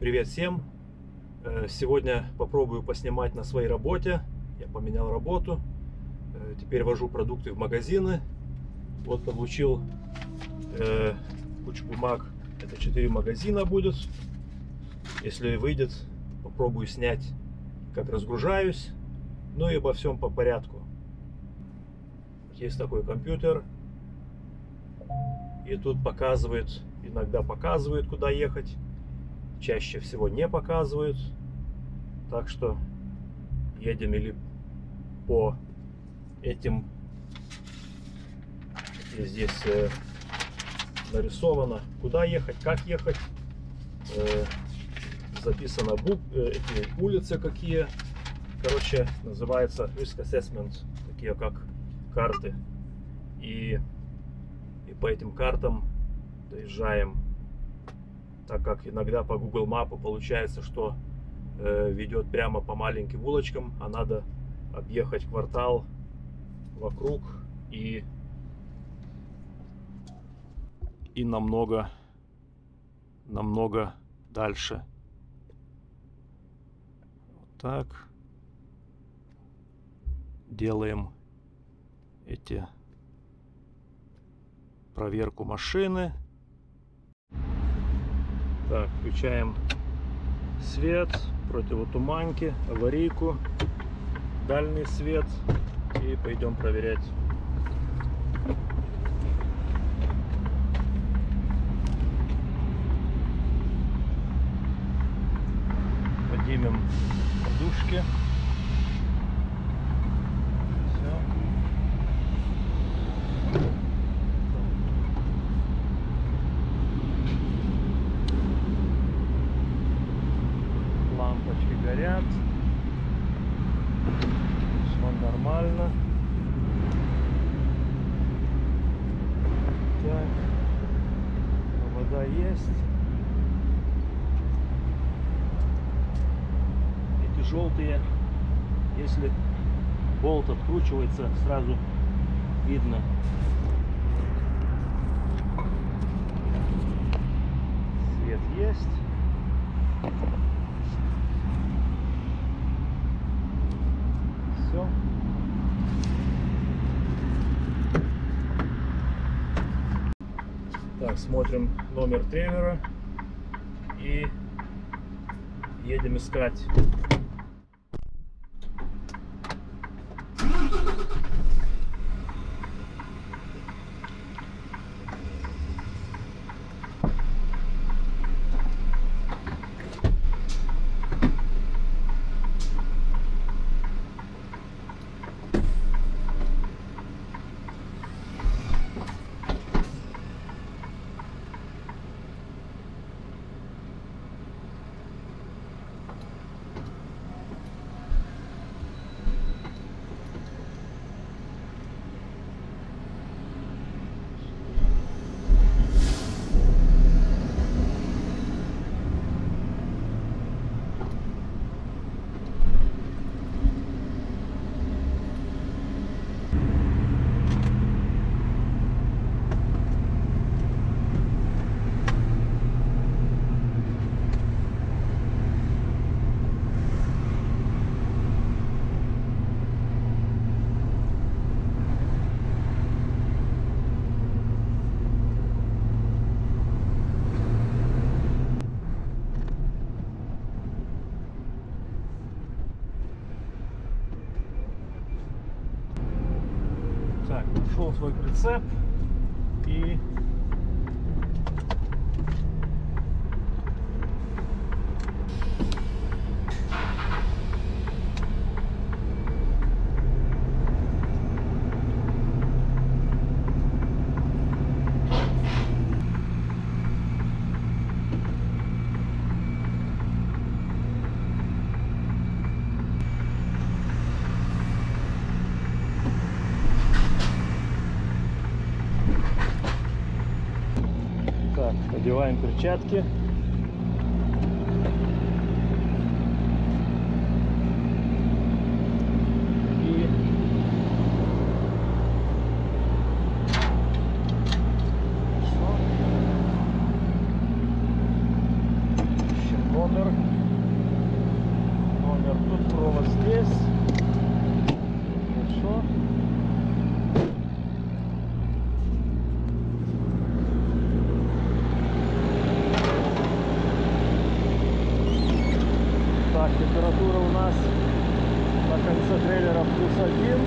Привет всем! Э, Сегодня попробую поснимать на своей работе. Я поменял работу. Э, Теперь вожу продукты в магазины. Вот получил э, кучу бумаг. Это 4 магазина будет. Если выйдет, попробую снять, как разгружаюсь. Ну и обо всем по порядку. Есть такой компьютер. И тут показывает, иногда показывает, куда ехать чаще всего не показывают. Так что едем или по этим, и здесь э, нарисовано, куда ехать, как ехать. Э, записано бук, э, эти улицы какие. Короче, называется Risk Assessment, такие как карты. И, и по этим картам доезжаем так как иногда по Google Мапу получается, что э, ведет прямо по маленьким улочкам, а надо объехать квартал вокруг и и намного намного дальше. Вот так делаем эти проверку машины. Так, включаем свет, противотуманки, аварийку, дальний свет и пойдем проверять. Поднимем подушки. Все. лампочки горят. Все нормально. Так. Вода есть. Эти желтые, если болт откручивается, сразу видно. Свет есть. Все. Так, смотрим номер тревера и едем искать. Так, нашел свой прицеп и Так, одеваем перчатки. И Хорошо. Ищем номер. конце трейлера плюс один,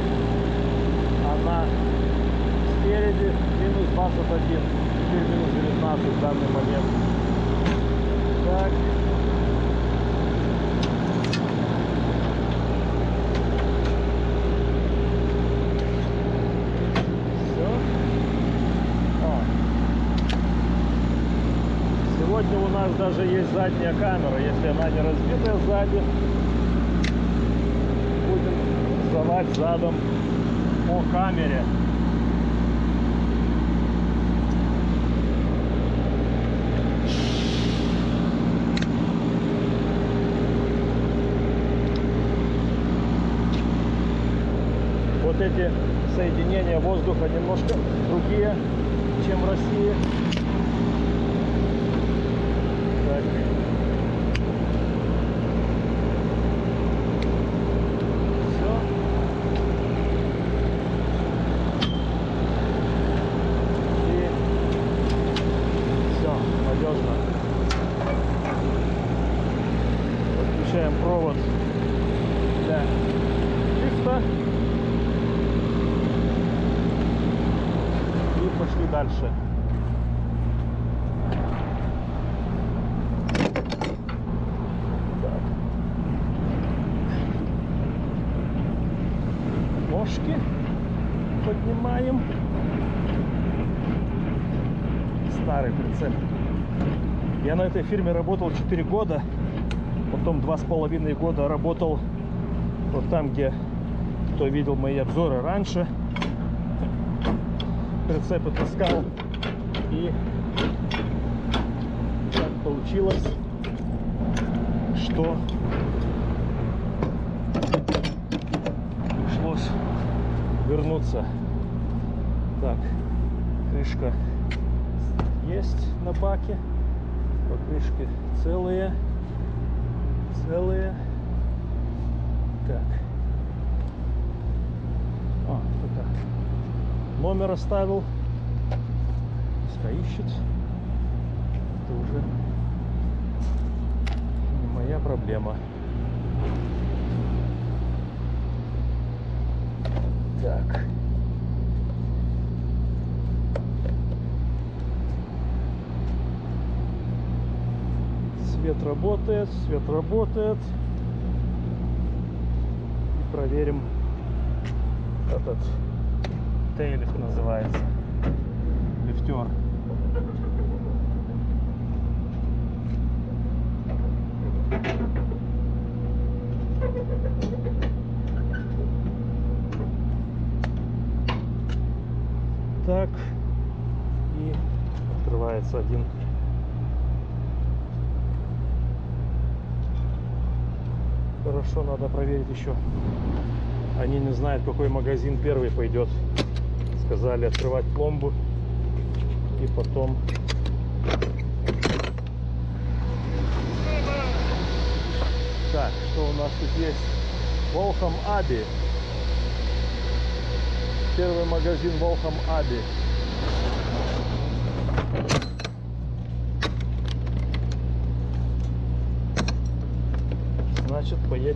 а на спереди минус 21. Теперь минус 19 в данный момент. Так. Все. Сегодня у нас даже есть задняя камера, если она не разбитая сзади. Сдавать задом по камере. Вот эти соединения воздуха немножко другие, чем в России. Так. Все. И все, надежно. Подключаем провод для лифта. И пошли дальше. Так. Ножки поднимаем. Старый прицеп. Я на этой фирме работал 4 года. Потом два с половиной года работал вот там, где кто видел мои обзоры раньше. Прицепы таскал. И так получилось, что пришлось вернуться. Так, крышка есть на баке. Покрышки целые. Целые. Так. А, это номер оставил. Пускай ищет. Это уже не моя проблема. Так. Свет работает, свет работает. И проверим этот тейлифт называется. Лифтер. Так. И открывается один. Хорошо, надо проверить еще. Они не знают, какой магазин первый пойдет. Сказали открывать пломбу и потом Так, что у нас тут есть? Волхам Аби. Первый магазин Волхам Аби.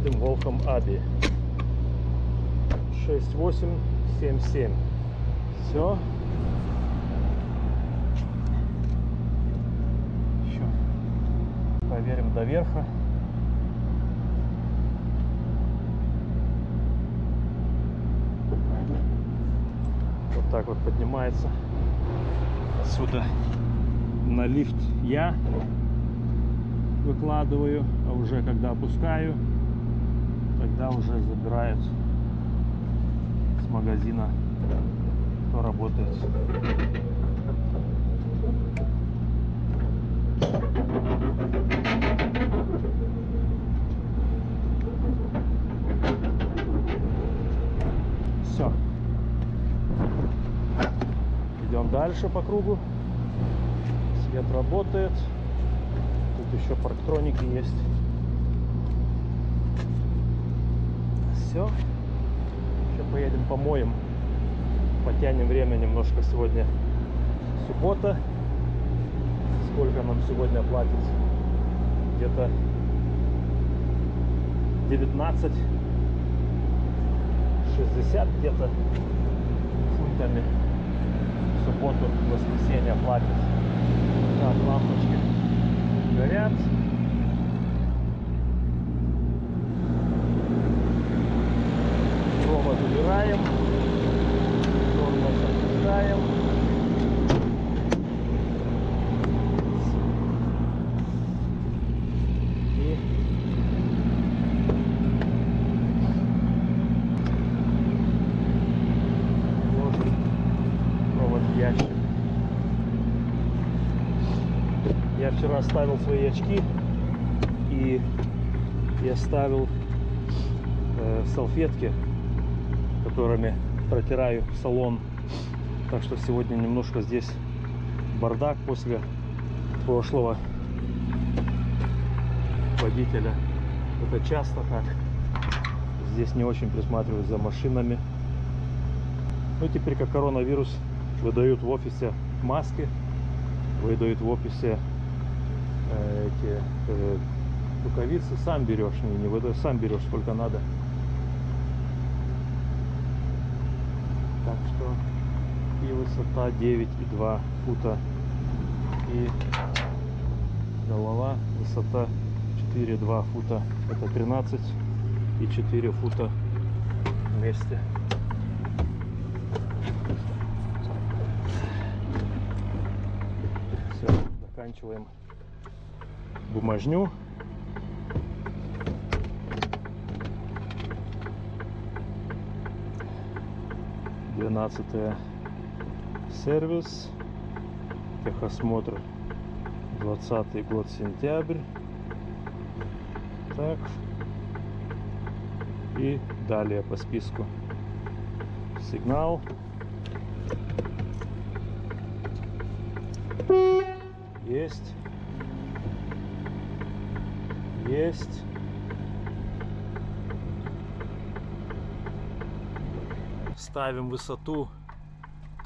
Значит, поедем в Волхам Аби. 6877. Все. Еще проверим до верха. Вот так вот поднимается. Отсюда на лифт я выкладываю, а уже когда опускаю, тогда уже забирают с магазина, кто работает. Все. Идем дальше по кругу. Свет работает. Тут еще парктроники есть. Все. Еще поедем помоем. Потянем время немножко сегодня. Суббота. Сколько нам сегодня платит? Где-то 19 60 где-то фунтами. В субботу, в воскресенье платят. Так, лампочки горят. Провод убираем. Тормоз в ящик. Я вчера ставил свои очки и я ставил э, салфетки, которыми протираю салон. Так что сегодня немножко здесь бардак после прошлого водителя. Это часто так. Здесь не очень присматривают за машинами. Ну теперь как коронавирус выдают в офисе маски, выдают в офисе э, эти э, рукавицы, сам берешь, не, не выдают, сам берешь сколько надо. Так что и высота 9,2 фута. И голова высота 4,2 фута. Это 13 и 4 фута вместе. Все заканчиваем бумажню. Двенадцатое сервис техосмотр 20 год сентябрь. Так. И далее по списку. Сигнал. Есть. Есть. Ставим высоту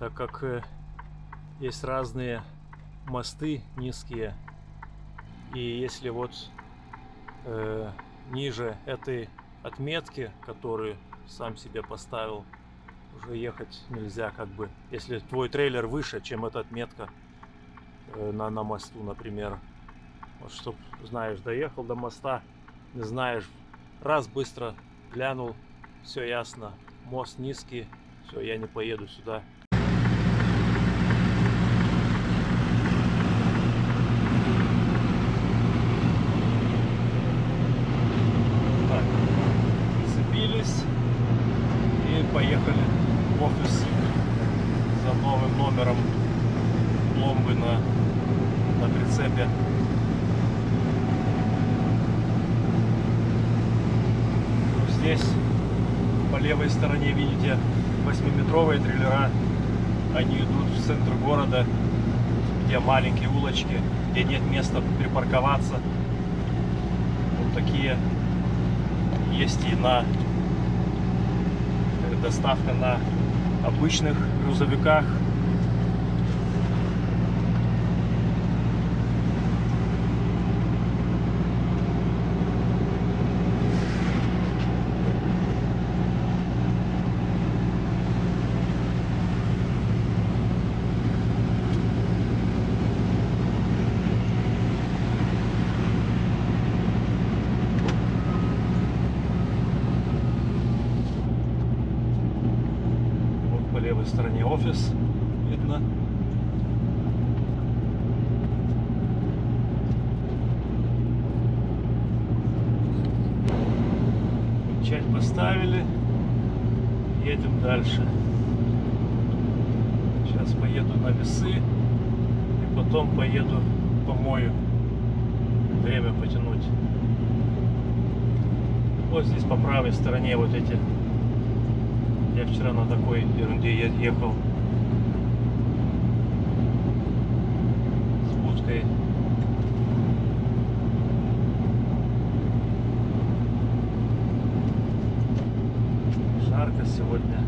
так как э, есть разные мосты низкие. И если вот э, ниже этой отметки которую сам себе поставил уже ехать нельзя как бы. Если твой трейлер выше чем эта отметка э, на, на мосту например. Вот чтоб знаешь доехал до моста не знаешь раз быстро глянул все ясно мост низкий все я не поеду сюда Так, цепились и поехали в офис за новым номером пломбы на, на прицепе. Ну, Здесь по левой стороне видите 8-метровые трейлера. Они идут в центр города, где маленькие улочки, где нет места припарковаться. Вот такие есть и на э, доставка на обычных грузовиках. Вот по левой стороне офис видно. Часть поставили. Едем дальше. Сейчас поеду на весы. И потом поеду помою. Время потянуть. Вот здесь по правой стороне вот эти я вчера на такой ерунде ехал с будкой. Жарко сегодня.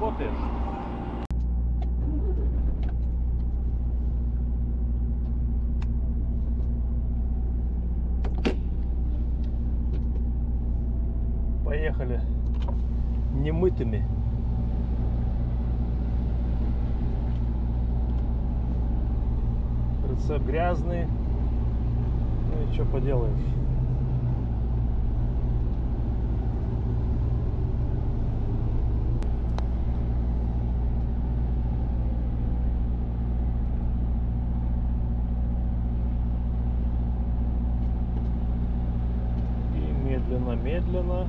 работает. Поехали немытыми. Рецепт грязный. Ну и что поделаешь. И медленно-медленно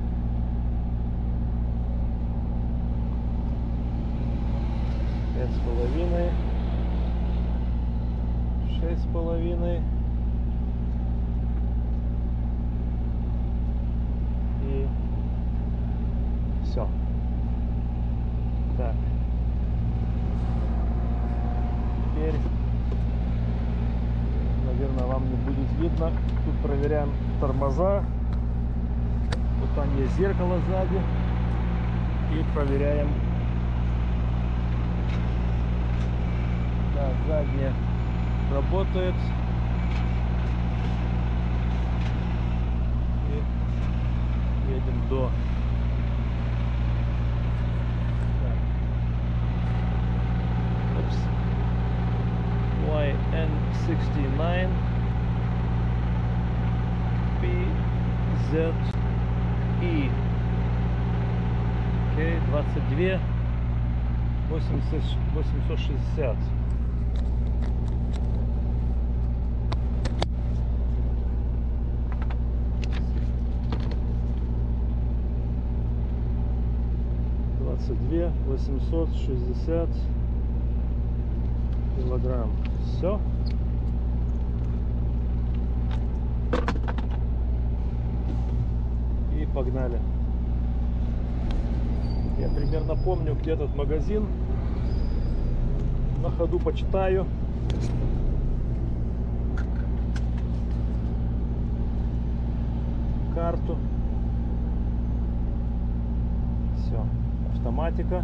пять с половиной, шесть с половиной и все. Так. Теперь, наверное, вам не будет видно. Тут проверяем тормоза. Вот там есть зеркало сзади. И проверяем Так, задняя работает. И едем до. 22 80, 860. двадцать две восемьсот шестьдесят килограмм. Все и погнали я примерно помню где этот магазин. На ходу почитаю. Карту. Все автоматика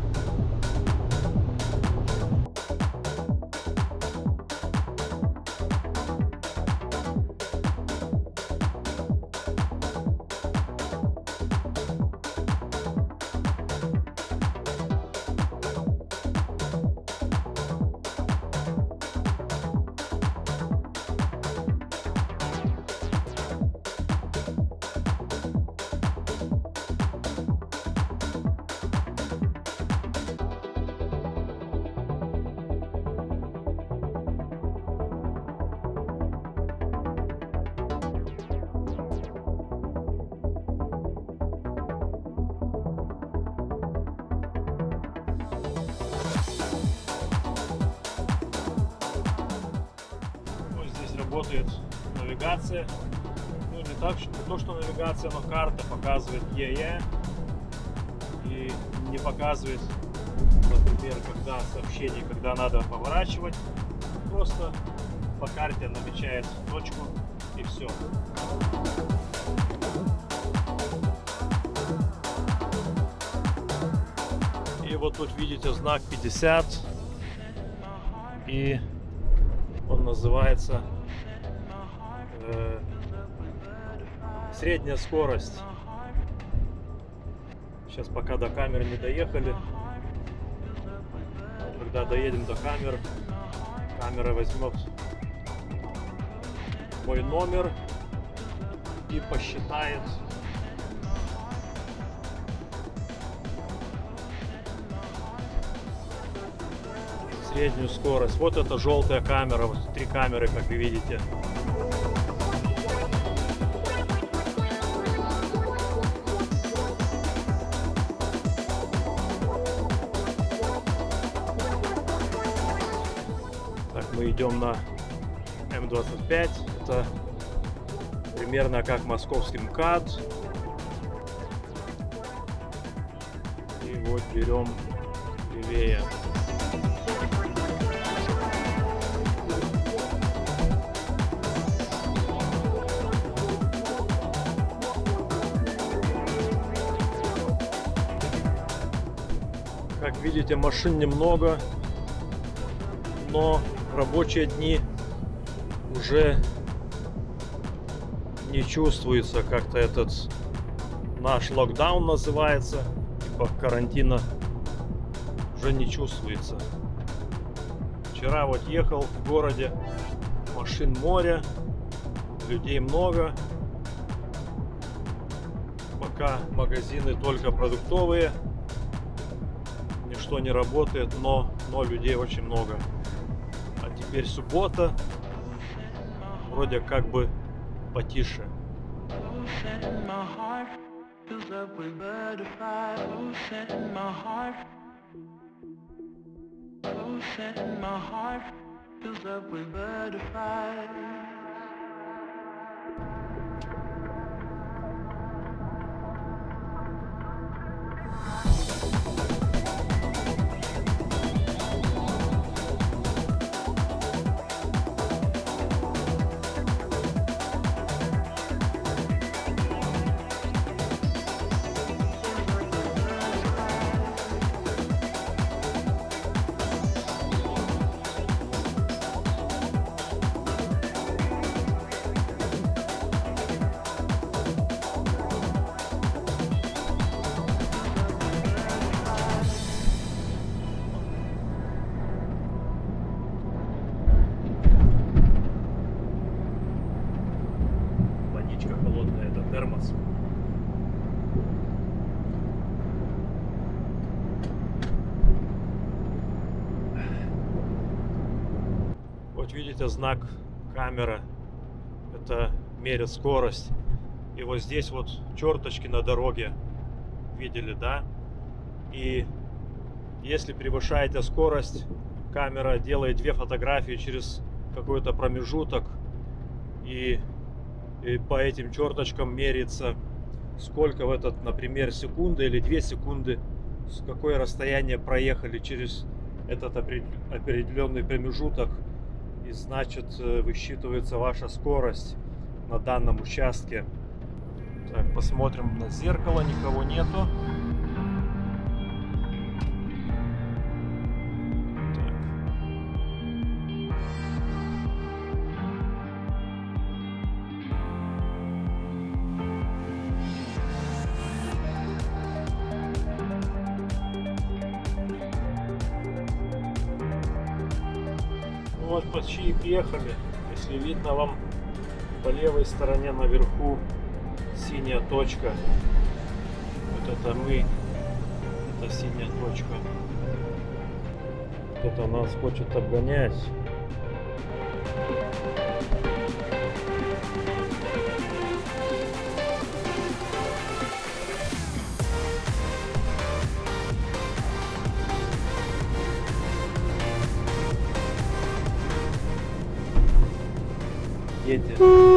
но карта показывает ЕЕ. И не показывает, например, когда сообщение, когда надо поворачивать. Просто по карте намечает точку и все. И вот тут видите знак 50. И средняя скорость. Сейчас пока до камеры не доехали. Когда доедем до камер, камера возьмет мой номер и посчитает среднюю скорость. Вот это желтая камера, вот три камеры, как вы видите. Идем на М25. Это примерно как московский МКАД. И вот берем левее. Как видите, машин немного, но рабочие дни уже не чувствуется как-то этот наш локдаун называется, типа карантина уже не чувствуется. Вчера вот ехал в городе, машин море, людей много. Пока магазины только продуктовые, ничто не работает, но, но людей очень много. Теперь суббота, вроде как бы потише. fills up. Видите знак камера. Это мерит скорость. И вот здесь вот черточки на дороге. Видели, да? И если превышаете скорость, камера делает две фотографии через какой-то промежуток. И и по этим черточкам мерится, сколько в этот, например, секунды или две секунды, с какое расстояние проехали через этот определенный промежуток. И значит, э, высчитывается ваша скорость на данном участке. Так, посмотрим на зеркало, никого нету. И приехали. Если видно вам по левой стороне наверху синяя точка. Вот это мы. Это синяя точка. Кто-то нас хочет обгонять. Дети.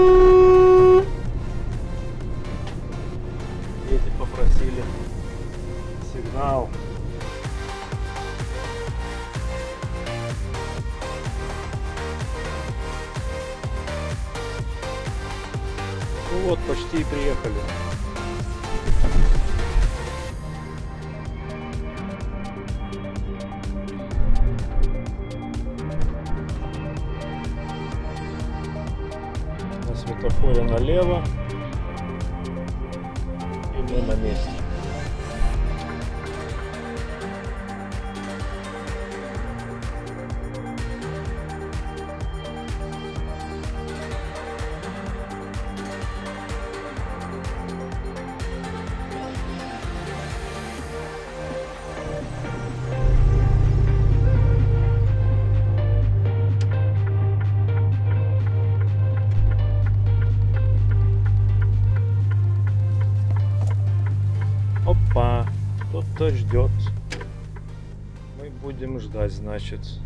Ждать, значит.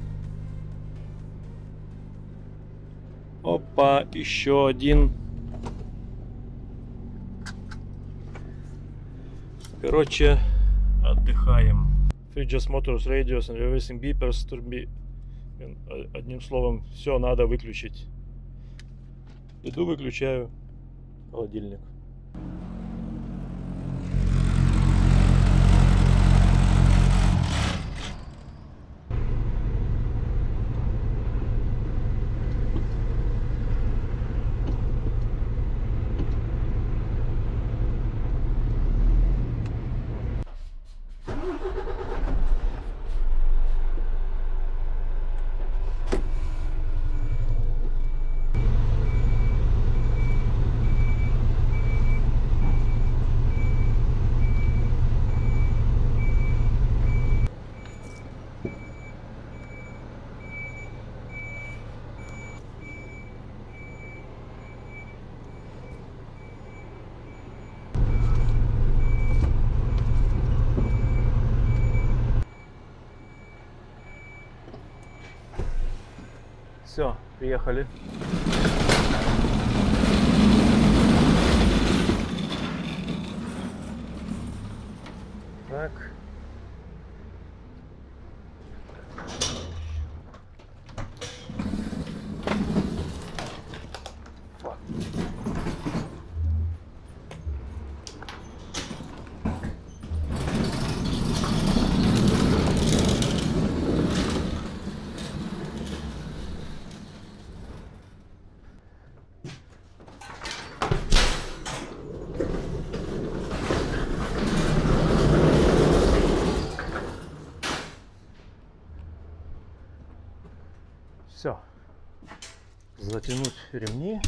Опа, еще один. Короче, отдыхаем. Fridges, motors, radios and reversing beepers, турби... Одним словом, все надо выключить. Иду, выключаю холодильник. Все, приехали. Так. Все. Затянуть ремни.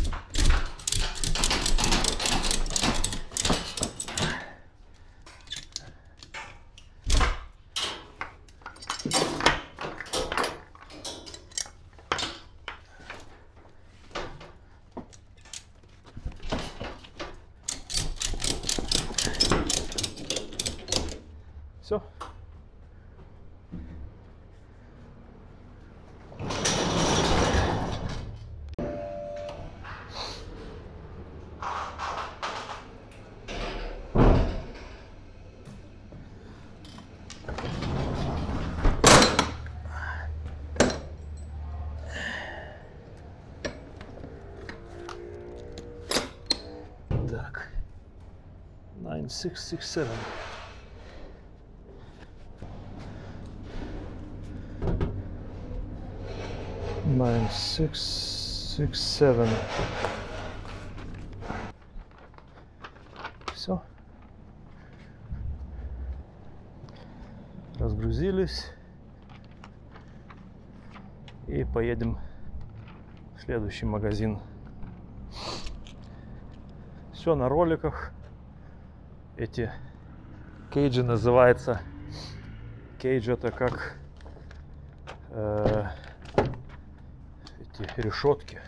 Все. Так. 9667. Nine six six seven. Все. Разгрузились. И поедем в следующий магазин. Все на роликах. Эти кейджи называется. Кейдж это как э, эти решетки.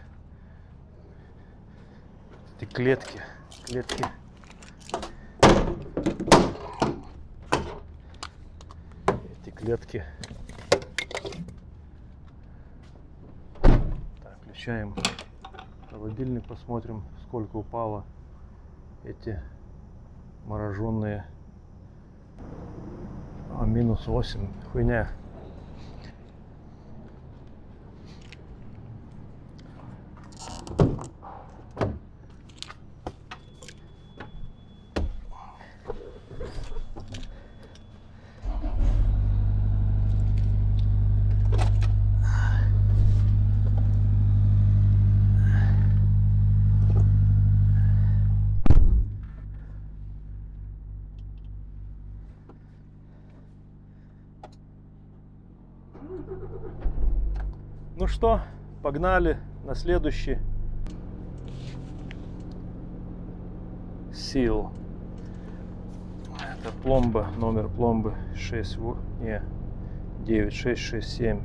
Эти клетки. Клетки. Эти клетки. Так, включаем холодильник, посмотрим, сколько упало эти мороженые. А, минус 8. Хуйня. Ну что, погнали на следующий. Сил. Это пломба, номер пломбы 6, во- не, 9667.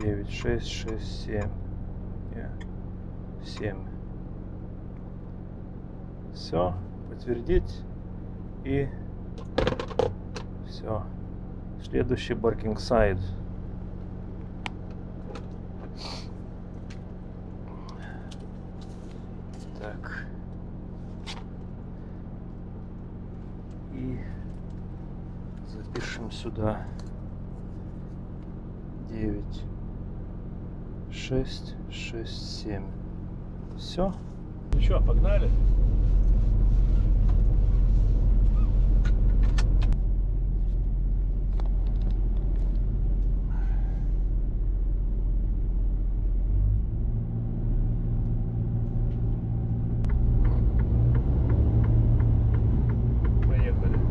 9667. Не, 7. Все, подтвердить. И все. Следующий баркинг сайт. Так. И Запишем сюда 9, 6, 6, 7. Все. Ну что, погнали? Поехали.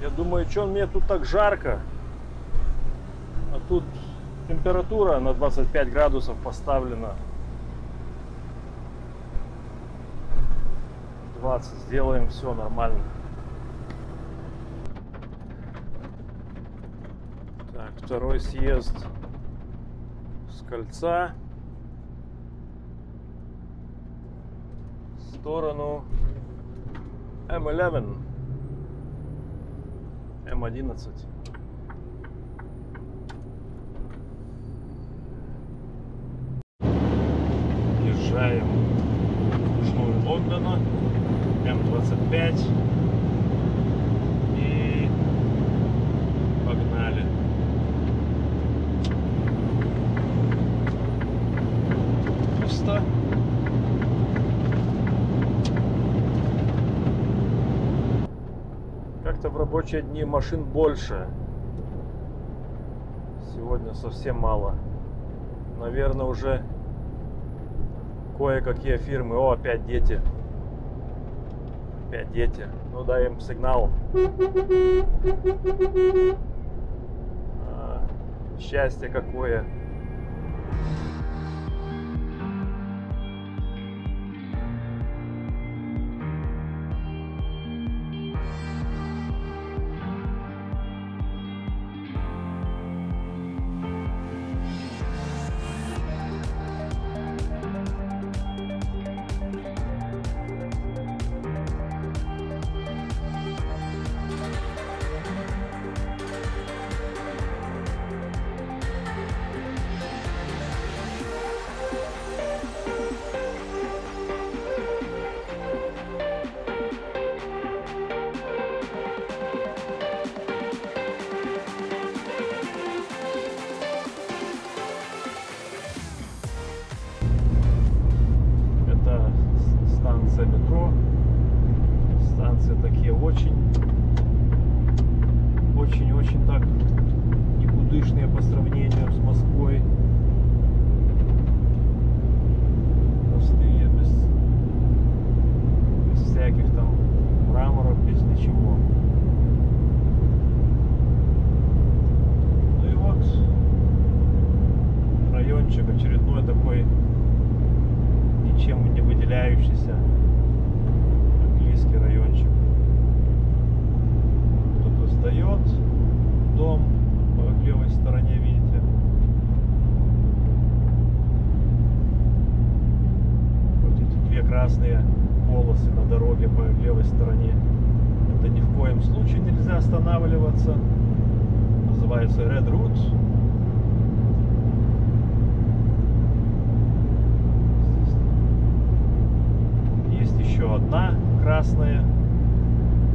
Я думаю, что мне тут так жарко. А тут температура на 25 градусов поставлена. 20. Сделаем все нормально. Так, второй съезд с кольца. В сторону М11. М11. Езжаем в Южную Лондона. М25. И погнали. Пусто. Как-то в рабочие дни машин больше. Сегодня совсем мало. Наверное, уже кое-какие фирмы. О, опять дети. Опять дети. Ну дай им сигнал. А, счастье какое. Очень, очень-очень так никудышные по сравнению с Москвой. Простые, без, без всяких там мраморов, без ничего. Ну и вот райончик очередной такой ничем не выделяющийся английский райончик. Кто-то сдает дом по левой стороне, видите. Вот эти две красные полосы на дороге по левой стороне. Это ни в коем случае нельзя останавливаться. Называется Red Route. Есть еще одна красная.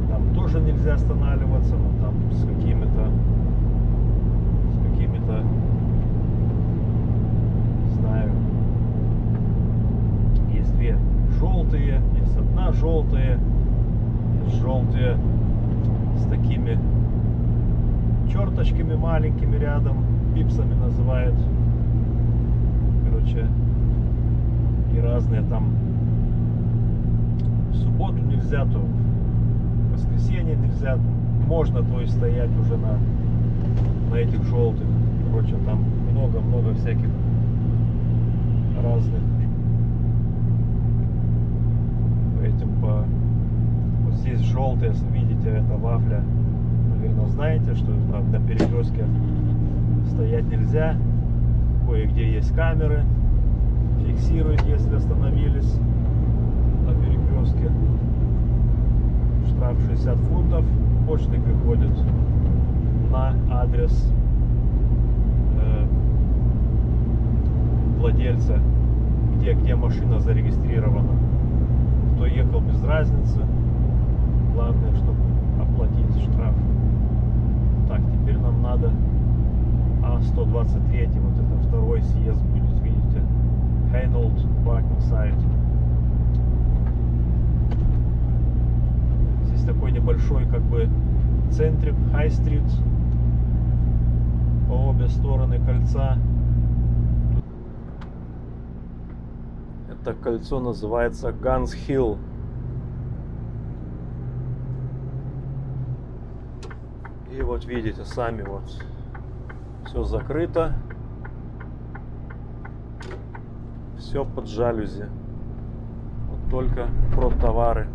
Там тоже нельзя останавливаться, но там с какими-то с какими-то не знаю. Есть две желтые, есть одна желтая, есть желтые с такими черточками маленькими рядом, пипсами называют. Короче, и разные там в субботу нельзя, то в воскресенье нельзя. Можно, то есть, стоять уже на, на этих желтых. короче, там много-много всяких разных этим по вот здесь желтое видите это вафля наверное знаете что на, на перекрестке стоять нельзя кое-где есть камеры фиксирует если остановились на перекрестке штраф 60 фунтов почтой приходит на адрес э, владельца, где, где машина зарегистрирована. Кто ехал без разницы. Главное, чтобы оплатить штраф. Так, теперь нам надо А123, вот это второй съезд будет, видите. Hainold Parking Site. Здесь такой небольшой как бы центрик, High Street по обе стороны кольца. Это кольцо называется Guns Hill. И вот видите сами вот все закрыто. Все под жалюзи. Вот только про товары.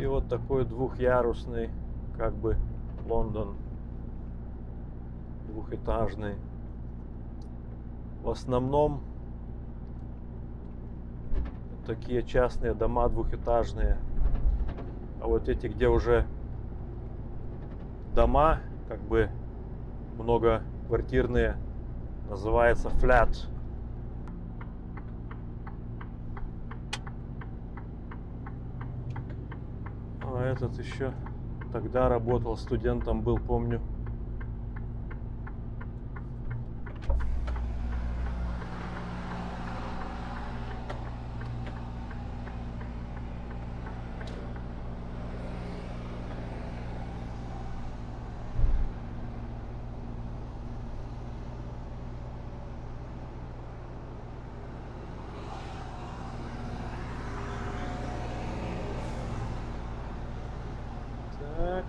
И вот такой двухъярусный, как бы Лондон, двухэтажный. В основном такие частные дома двухэтажные. А вот эти, где уже дома, как бы многоквартирные, называется flat. А этот еще тогда работал, студентом был, помню. Так.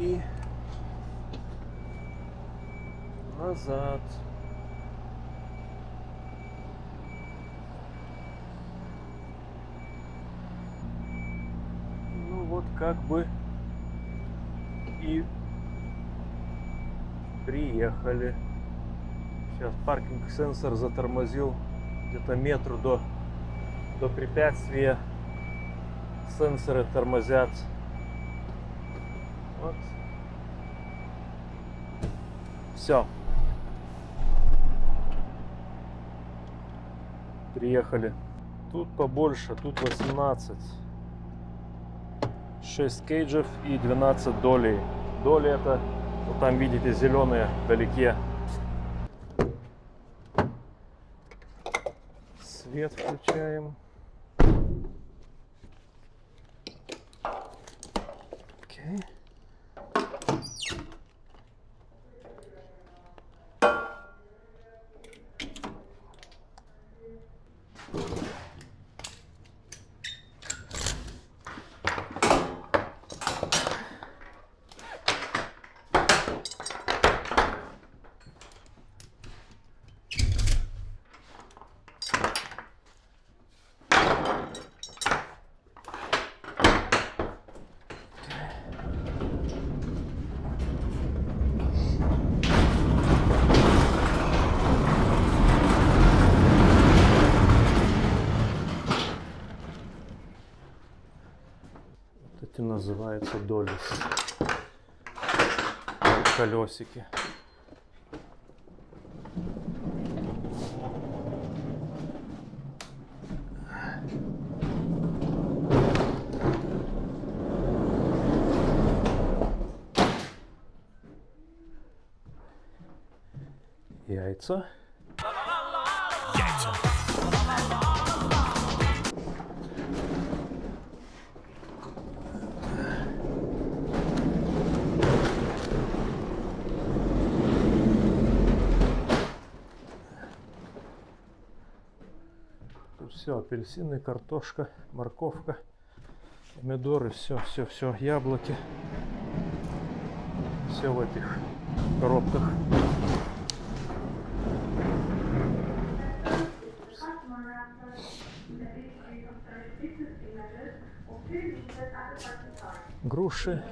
И назад. Ну вот как бы и приехали. Сейчас паркинг сенсор затормозил где-то метру до, до препятствия. Сенсоры тормозят. Вот. Все. Приехали. Тут побольше, тут 18. 6 кейджев и 12 долей. Доли это, вот там видите, зеленые вдалеке. Свет включаем. Называются долис. Колесики. Яйца. Апельсины, картошка, морковка, помидоры, все, все, все, яблоки. Все в этих коробках. Груши,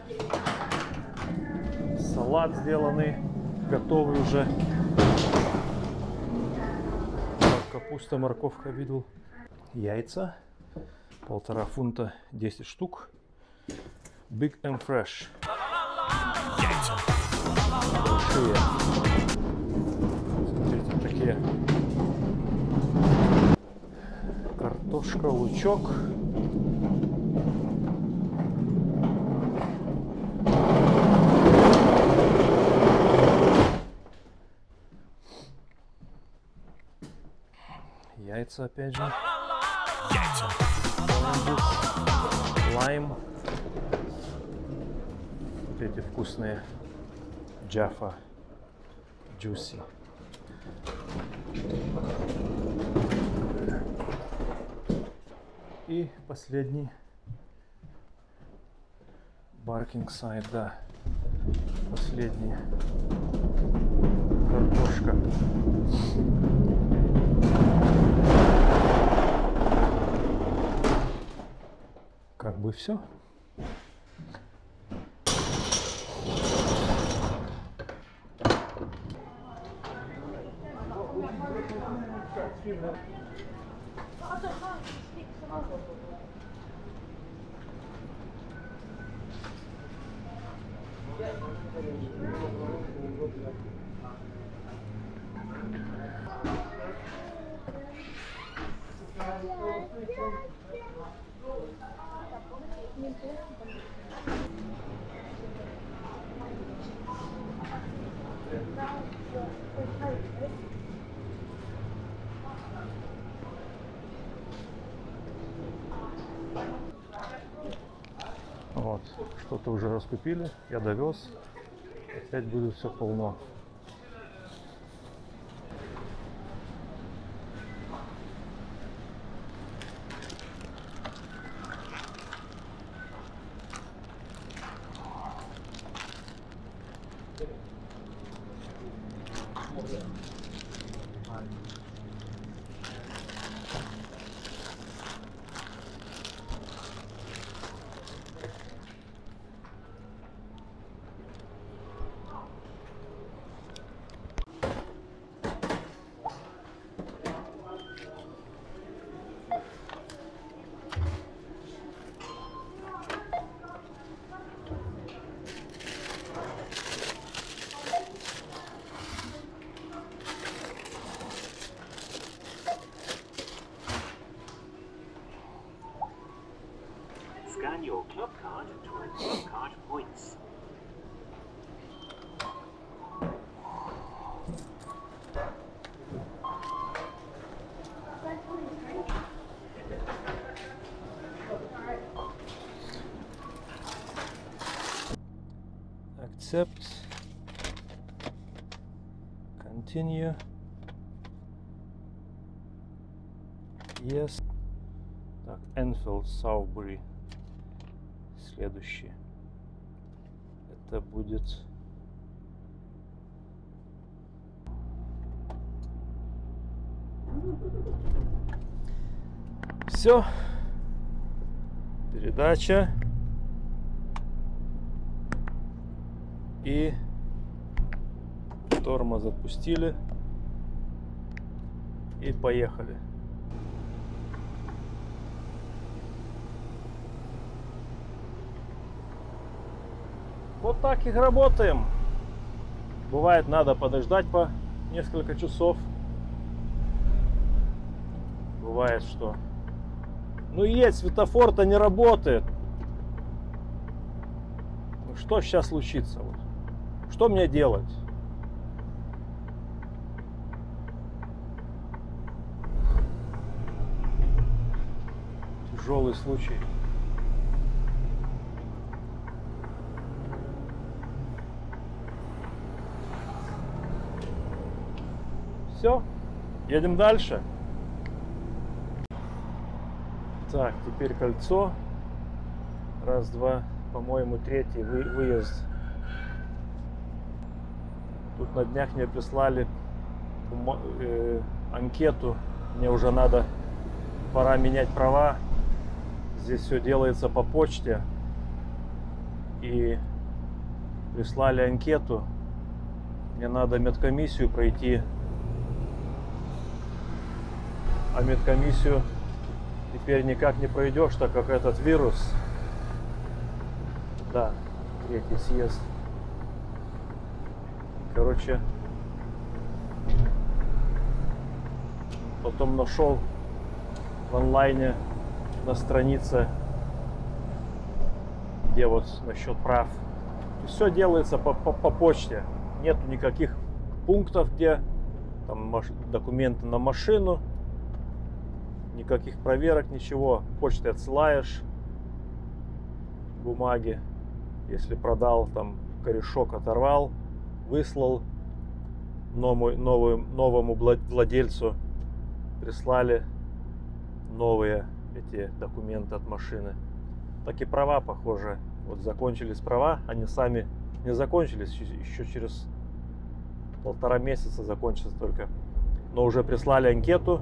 салат сделанный, готовый уже. Капуста, морковка видел. Яйца. Полтора фунта 10 штук. Big and Fresh. Большие. Смотрите, такие. Картошка, лучок. Яйца опять же. Лайм. Вот эти вкусные Jaffa Juicy. И последний Barking Side, да. Последний. Картошка. Как бы все. Вот, что-то уже раскупили, я довез. Опять будет все полно. Continue. Yes. Так, Enfield Саубери. Следующий. Это будет... Все. Передача. И тормоз отпустили. И поехали. Вот так и работаем. Бывает, надо подождать по несколько часов. Бывает, что... Ну есть, светофор-то не работает. Ну что сейчас случится? Что мне делать? Тяжелый случай. Все, едем дальше. Так, теперь кольцо. Раз, два, по-моему, третий вы- выезд. Тут на днях мне прислали э, анкету. Мне уже надо, пора менять права. Здесь все делается по почте. И прислали анкету. Мне надо медкомиссию пройти. А медкомиссию теперь никак не пройдешь, так как этот вирус. Да, третий съезд. Короче, потом нашел в онлайне на странице, где вот насчет прав. Все делается по, по, по почте. Нету никаких пунктов, где там документы на машину, никаких проверок, ничего. Почтой отсылаешь бумаги. Если продал, там корешок оторвал, выслал новому, новому, новому вла- владельцу, прислали новые эти документы от машины. Так и права, похоже. Вот закончились права, они сами не закончились, еще- через полтора месяца закончится только. Но уже прислали анкету,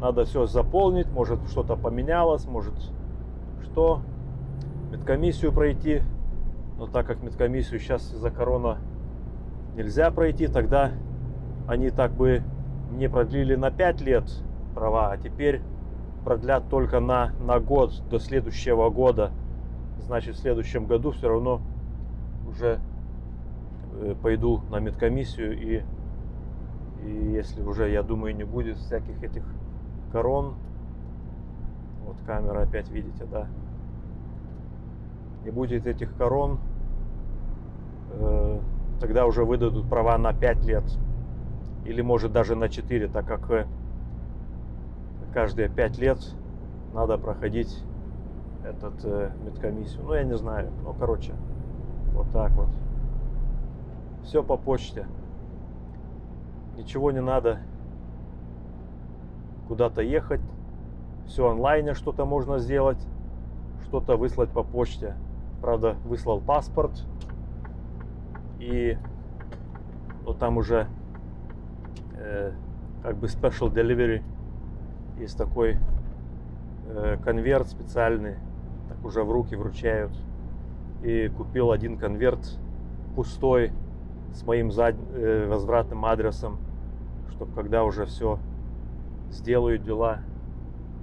надо все заполнить, может что-то поменялось, может что. Медкомиссию пройти. Но так как медкомиссию сейчас из-за корона нельзя пройти, тогда они так бы не продлили на 5 лет права, а теперь продлят только на, на год до следующего года. Значит, в следующем году все равно уже э, пойду на медкомиссию и, и если уже, я думаю, не будет всяких этих корон, вот камера опять видите, да, не будет этих корон, э, тогда уже выдадут права на 5 лет или может даже на 4, так как э, каждые 5 лет надо проходить этот э, медкомиссию. Ну, я не знаю. Ну, короче, вот так вот. Все по почте. Ничего не надо куда-то ехать. Все онлайне что-то можно сделать. Что-то выслать по почте. Правда, выслал паспорт. И ну, там уже э, как бы special delivery. Есть такой э, конверт специальный. Так уже в руки вручают. И купил один конверт пустой с моим зад... э, возвратным адресом, чтобы когда уже все сделают дела,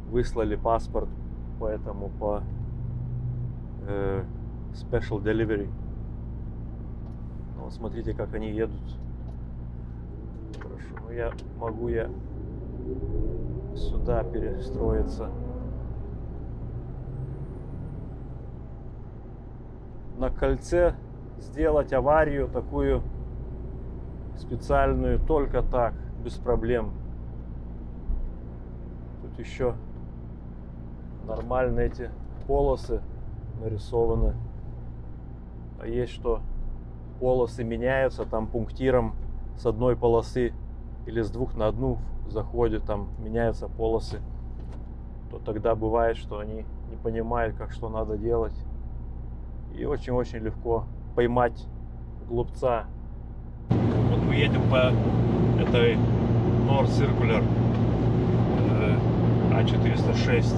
выслали паспорт, поэтому по э, special delivery. Ну, вот смотрите, как они едут. Хорошо, ну я могу я сюда перестроиться. На кольце сделать аварию такую специальную только так, без проблем. Тут еще нормально эти полосы нарисованы. А есть что полосы меняются там пунктиром с одной полосы или с двух на одну заходит, там меняются полосы, то тогда бывает, что они не понимают, как что надо делать. И очень-очень легко поймать глупца. Вот мы едем по этой North Circular э, А406.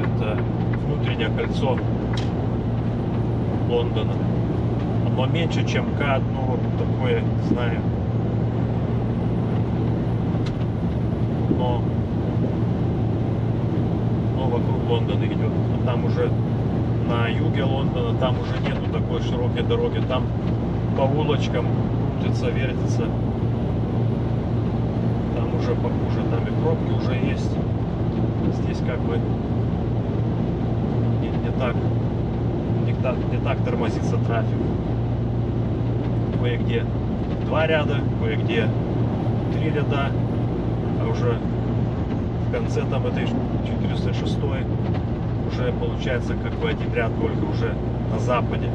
Это внутреннее кольцо Лондона. Оно меньше, чем К, ну вот такое, не знаю. Но, но вокруг Лондона идет. А там уже на юге Лондона, там уже нету такой широкой дороги. Там по улочкам крутится, вертится. Там уже похуже, там и пробки уже есть. Здесь как бы не, не так не так, не так тормозится трафик. Кое-где два ряда, кое-где три ряда, уже в конце там этой 406 уже получается как бы один ряд только уже на западе.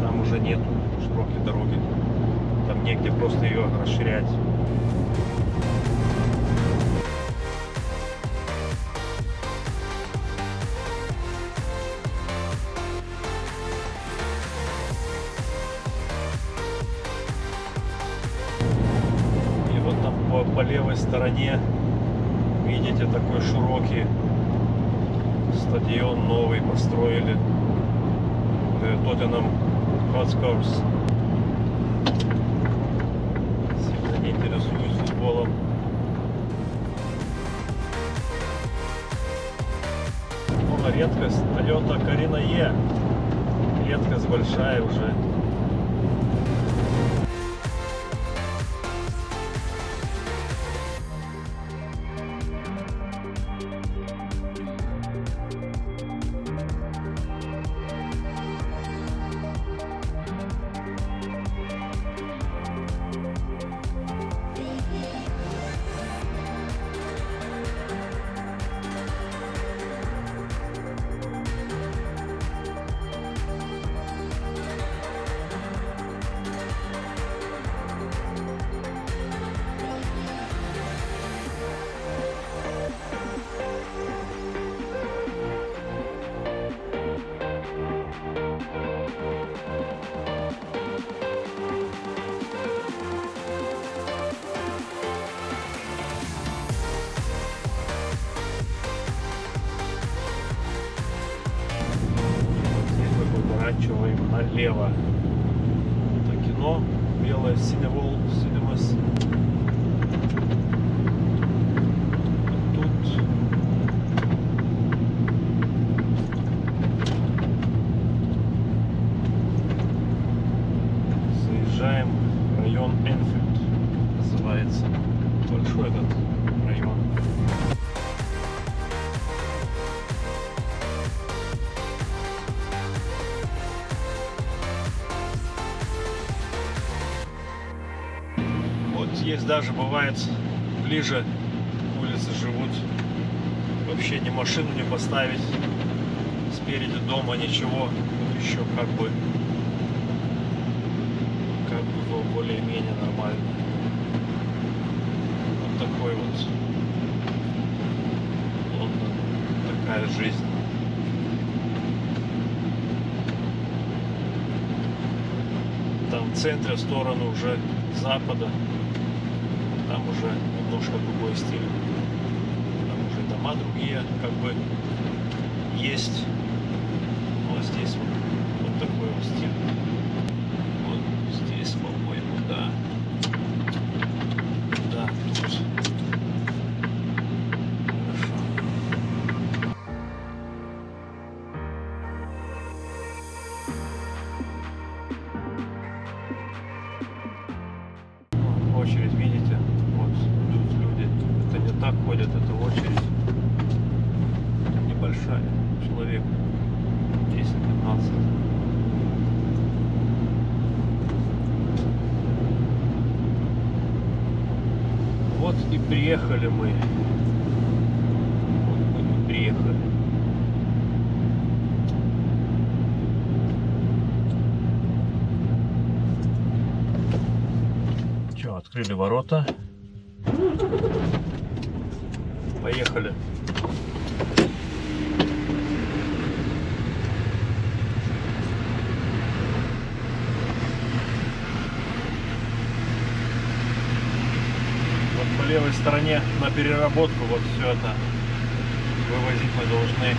Там уже нету широкой дороги. Там негде просто ее расширять. Хотспурс. Сильно не интересуюсь футболом. Ну, редкость. Toyota Карина Е. Редкость большая уже. Даже бывает ближе улицы живут. Вообще ни машину не поставить. Спереди дома ничего. Вот еще как бы как бы более-менее нормально. Вот такой вот Лондон. Такая жизнь. Там в центре, в сторону уже запада. Другой стиль. Там уже дома другие, как бы есть. Человек 10-15. Вот и приехали мы. Вот мы и приехали. Че, открыли ворота. Поехали. Вот по левой стороне на переработку вот все это вывозить мы должны.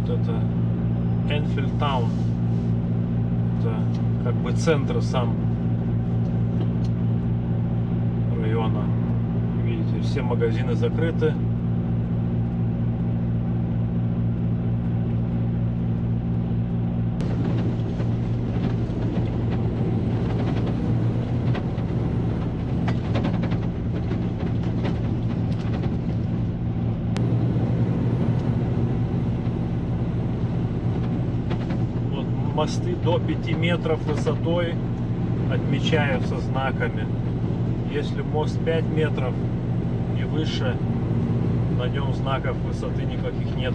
Вот это Энфилд Таун. Это как бы центр сам района. Видите, все магазины закрыты. Вот мосты до 5 метров высотой отмечаются знаками. Если мост 5 метров и выше, на нем знаков высоты никаких нет.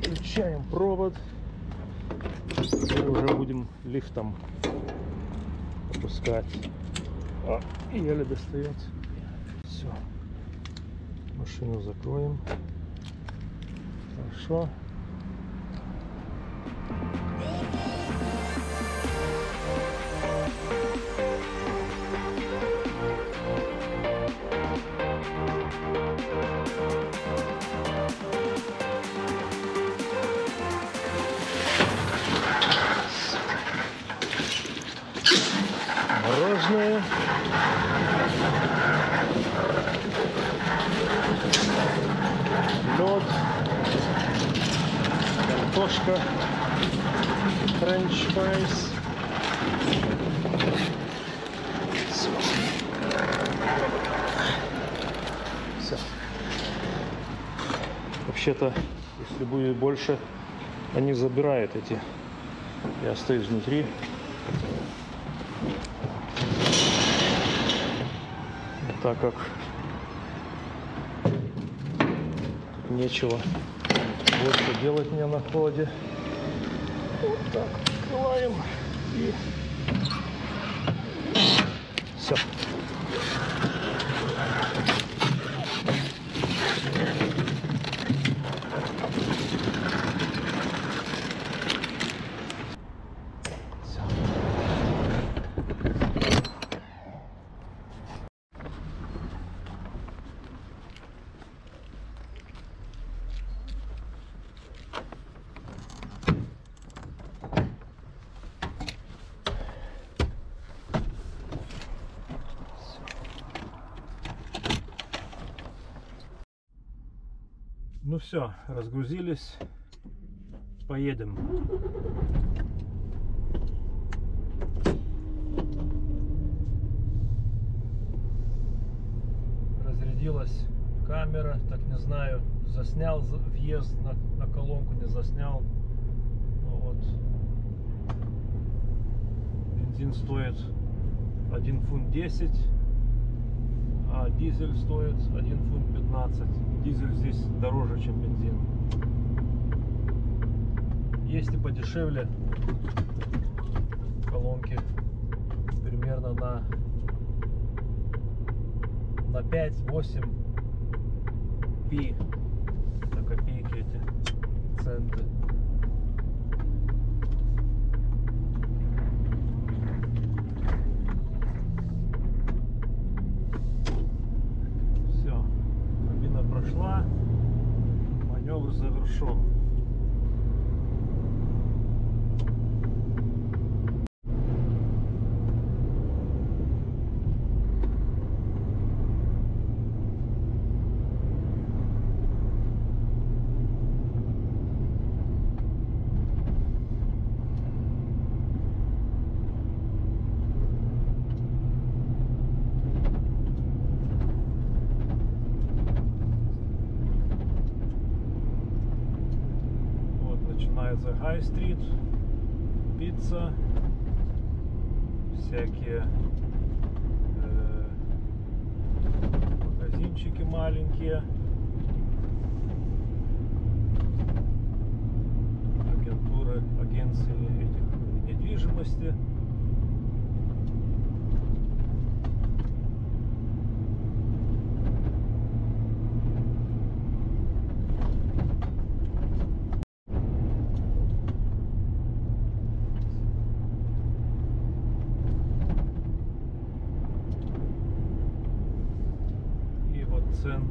Включаем провод. Теперь уже будем лифтом опускать. А, еле достает. Все. Машину закроем. Хорошо. Мороженое. Лед. Картошка. French fries. Всё. Всё. Вообще-то, если будет больше, они забирают эти. Я остаюсь внутри. Так как нечего больше делать мне на холоде. Вот так открываем и все. Ну все, разгрузились. Поедем. Разрядилась камера, так не знаю, заснял за- въезд на, на колонку, не заснял. Ну вот. Бензин стоит 1 фунт 10, а дизель стоит 1 фунт 15. Дизель здесь дороже, чем бензин. Есть и подешевле колонки. Примерно на на 5-8 пи. Это копейки эти центы.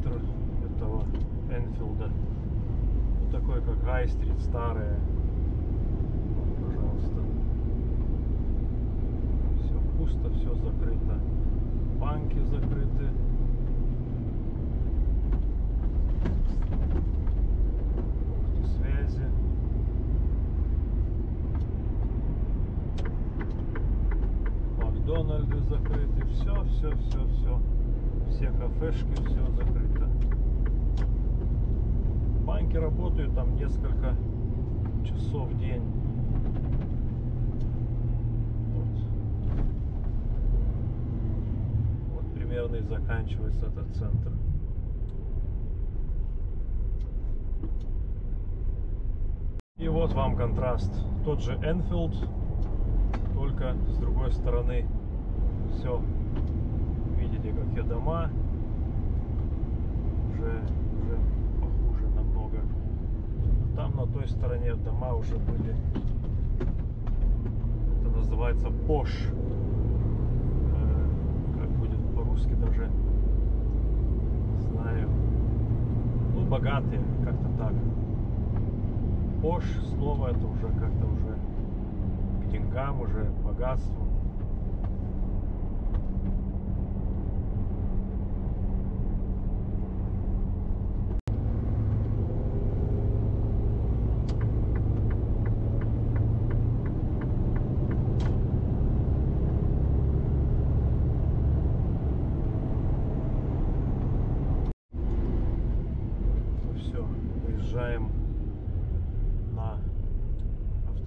Центр этого Энфилда. Вот такой, как Гай-стрит, старая. Вот, пожалуйста. Все пусто, все закрыто. Банки закрыты. Пункты связи. Макдональды закрыты. Все, все, все, все. Все кафешки, все закрыто. Банки работают там несколько часов в день. Вот. Вот примерно и заканчивается этот центр. И вот вам контраст. Тот же Энфилд, только с другой стороны все. Видите, какие дома. Уже, уже похуже намного. Там на той стороне дома уже были. Это называется пош. Э, Как будет по-русски даже. Не знаю. Ну, богатые, как-то так. Пош слово это уже как-то уже к деньгам, уже к богатству.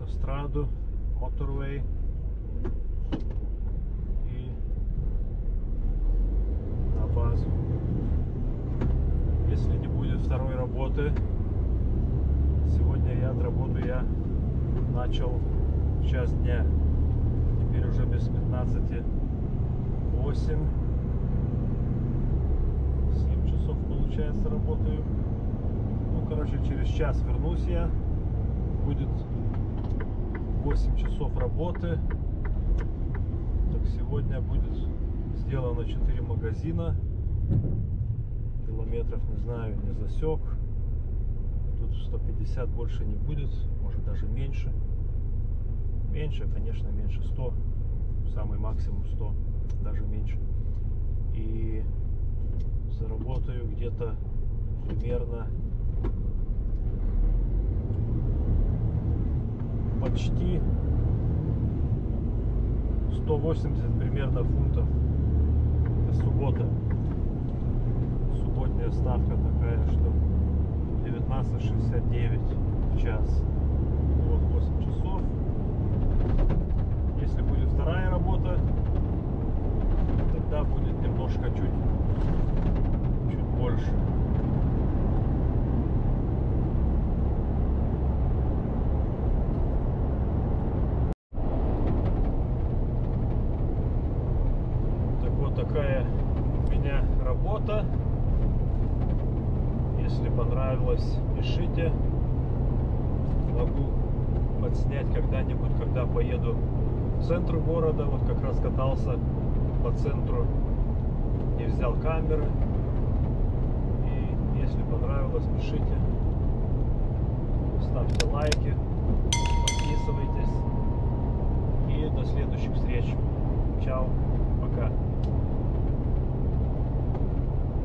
автостраду, моторвей. И на базу. Если не будет второй работы, сегодня я отработаю я начал в час дня. Теперь уже без 15 8 7 часов получается работаю. Ну, короче, через час вернусь я. Будет 8 часов работы. Так сегодня будет сделано 4 магазина. Километров, не знаю, не засек. Тут 150 больше не будет, может даже меньше. Меньше, конечно, меньше 100. Самый максимум 100, даже меньше. И заработаю где-то примерно почти 180 примерно фунтов. Это суббота. Субботняя ставка такая, что 19.69 в час. Вот 8 часов. Если будет вторая работа, тогда будет немножко чуть, чуть больше. Так вот такая у меня работа. Если понравилось, пишите. Могу подснять когда-нибудь, когда поеду в центр города. Вот как раз катался по центру, не взял камеры. И если понравилось, пишите. Ставьте лайки, подписывайтесь. И до следующих встреч. Чао, пока.